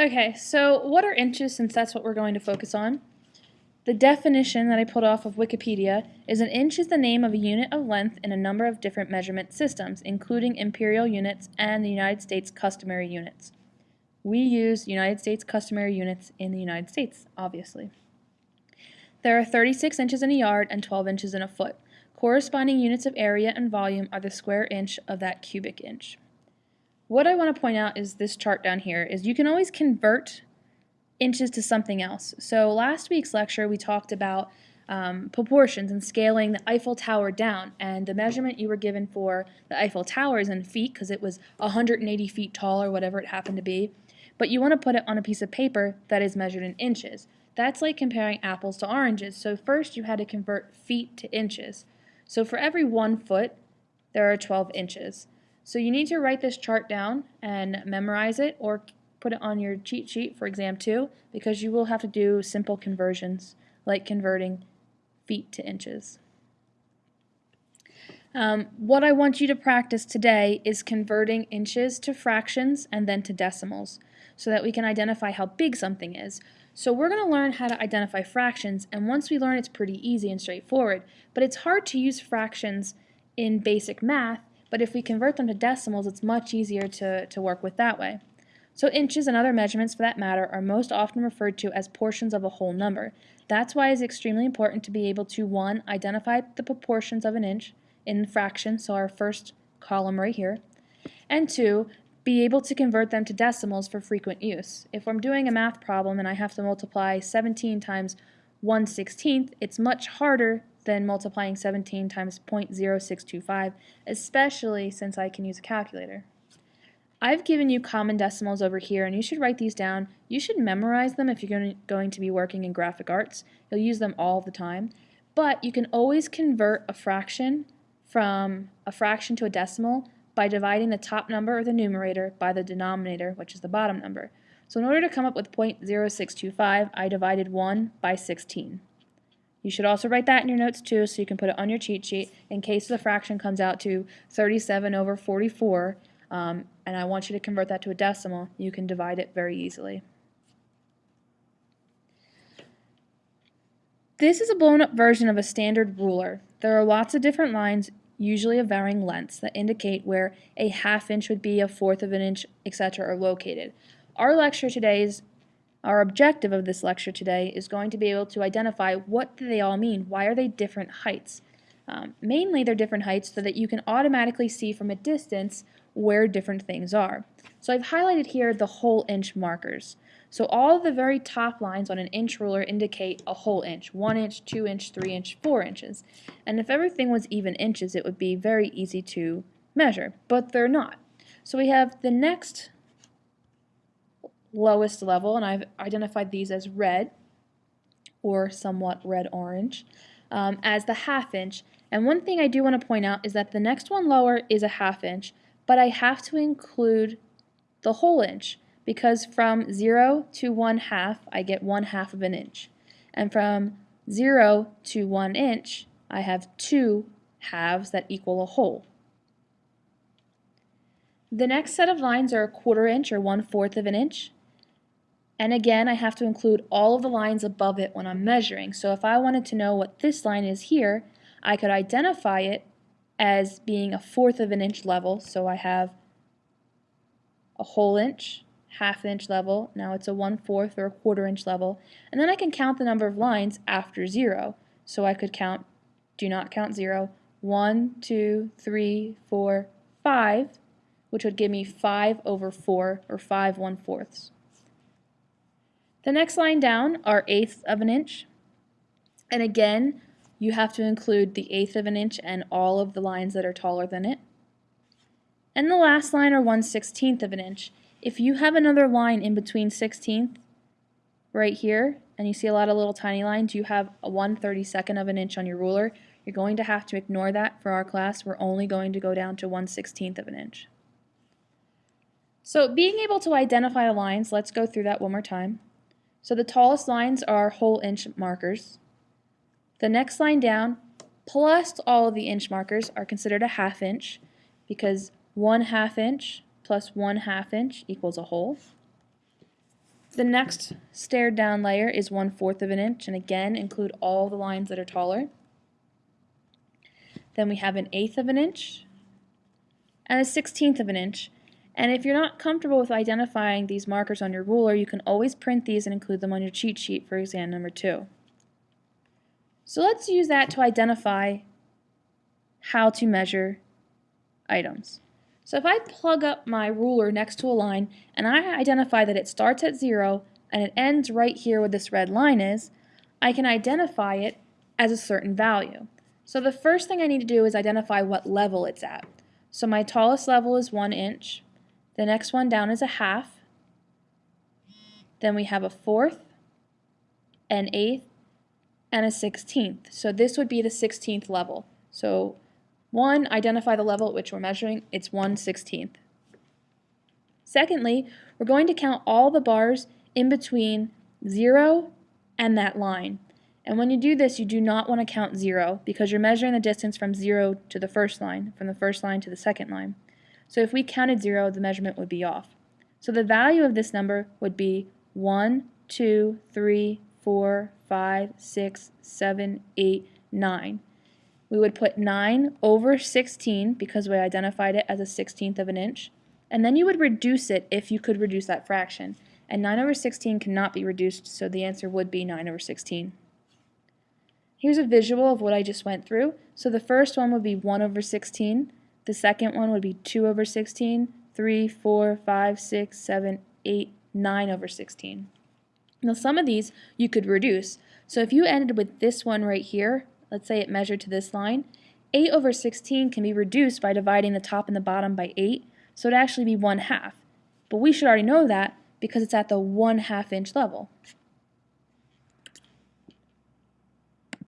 Okay, so what are inches since that's what we're going to focus on? The definition that I pulled off of Wikipedia is an inch is the name of a unit of length in a number of different measurement systems, including imperial units and the United States customary units. We use United States customary units in the United States, obviously. There are 36 inches in a yard and 12 inches in a foot. Corresponding units of area and volume are the square inch of that cubic inch. What I want to point out is this chart down here is you can always convert inches to something else. So last week's lecture we talked about um, proportions and scaling the Eiffel Tower down and the measurement you were given for the Eiffel Tower is in feet because it was 180 feet tall or whatever it happened to be but you want to put it on a piece of paper that is measured in inches. That's like comparing apples to oranges. So first you had to convert feet to inches. So for every one foot there are 12 inches. So you need to write this chart down and memorize it or put it on your cheat sheet for exam 2 because you will have to do simple conversions like converting feet to inches. Um, what I want you to practice today is converting inches to fractions and then to decimals so that we can identify how big something is. So we're going to learn how to identify fractions and once we learn it's pretty easy and straightforward but it's hard to use fractions in basic math but if we convert them to decimals it's much easier to, to work with that way. So inches and other measurements for that matter are most often referred to as portions of a whole number. That's why it's extremely important to be able to 1. identify the proportions of an inch in fractions, so our first column right here, and 2. be able to convert them to decimals for frequent use. If I'm doing a math problem and I have to multiply 17 times 1 16th, it's much harder than multiplying 17 times 0.0625, especially since I can use a calculator. I've given you common decimals over here and you should write these down. You should memorize them if you're going to be working in graphic arts. You'll use them all the time. But you can always convert a fraction from a fraction to a decimal by dividing the top number or the numerator by the denominator, which is the bottom number. So in order to come up with 0.0625, I divided 1 by 16. You should also write that in your notes too so you can put it on your cheat sheet in case the fraction comes out to 37 over 44 um, and I want you to convert that to a decimal, you can divide it very easily. This is a blown up version of a standard ruler. There are lots of different lines, usually of varying lengths, that indicate where a half inch would be, a fourth of an inch, etc. are located. Our lecture today is our objective of this lecture today is going to be able to identify what do they all mean, why are they different heights. Um, mainly they're different heights so that you can automatically see from a distance where different things are. So I've highlighted here the whole inch markers. So all the very top lines on an inch ruler indicate a whole inch, 1 inch, 2 inch, 3 inch, 4 inches. And if everything was even inches, it would be very easy to measure, but they're not. So we have the next lowest level, and I've identified these as red, or somewhat red-orange, um, as the half inch. And one thing I do want to point out is that the next one lower is a half inch, but I have to include the whole inch because from 0 to 1 half I get 1 half of an inch and from 0 to 1 inch I have 2 halves that equal a whole. The next set of lines are a quarter inch or one fourth of an inch and again I have to include all of the lines above it when I'm measuring so if I wanted to know what this line is here I could identify it as being a fourth of an inch level. So I have a whole inch, half inch level. Now it's a one fourth or a quarter inch level. And then I can count the number of lines after zero. So I could count, do not count zero, one, two, three, four, five, which would give me five over four or five one fourths. The next line down are eighths of an inch. And again, you have to include the eighth of an inch and all of the lines that are taller than it. And the last line are 1 16th of an inch. If you have another line in between 16th right here, and you see a lot of little tiny lines, you have a 1 32nd of an inch on your ruler, you're going to have to ignore that for our class. We're only going to go down to 1 16th of an inch. So being able to identify the lines, let's go through that one more time. So the tallest lines are whole inch markers. The next line down, plus all of the inch markers, are considered a half inch because one half inch plus one half inch equals a whole. The next stared down layer is 1 fourth of an inch, and again include all the lines that are taller. Then we have an eighth of an inch and a sixteenth of an inch. And if you're not comfortable with identifying these markers on your ruler, you can always print these and include them on your cheat sheet for exam number two. So let's use that to identify how to measure items. So if I plug up my ruler next to a line and I identify that it starts at zero and it ends right here where this red line is, I can identify it as a certain value. So the first thing I need to do is identify what level it's at. So my tallest level is one inch. The next one down is a half. Then we have a fourth, an eighth, and a sixteenth. So this would be the sixteenth level. So one, identify the level at which we're measuring. It's one sixteenth. Secondly, we're going to count all the bars in between 0 and that line. And when you do this, you do not want to count 0 because you're measuring the distance from 0 to the first line, from the first line to the second line. So if we counted 0, the measurement would be off. So the value of this number would be 1, 2, 3, 4, 5, 6, 7, 8, 9. We would put 9 over 16 because we identified it as a 16th of an inch. And then you would reduce it if you could reduce that fraction. And 9 over 16 cannot be reduced, so the answer would be 9 over 16. Here's a visual of what I just went through. So the first one would be 1 over 16. The second one would be 2 over 16, 3, 4, 5, 6, 7, 8, 9 over 16. Now some of these you could reduce. So if you ended with this one right here, let's say it measured to this line, 8 over 16 can be reduced by dividing the top and the bottom by 8, so it'd actually be 1 half. But we should already know that because it's at the 1 half inch level.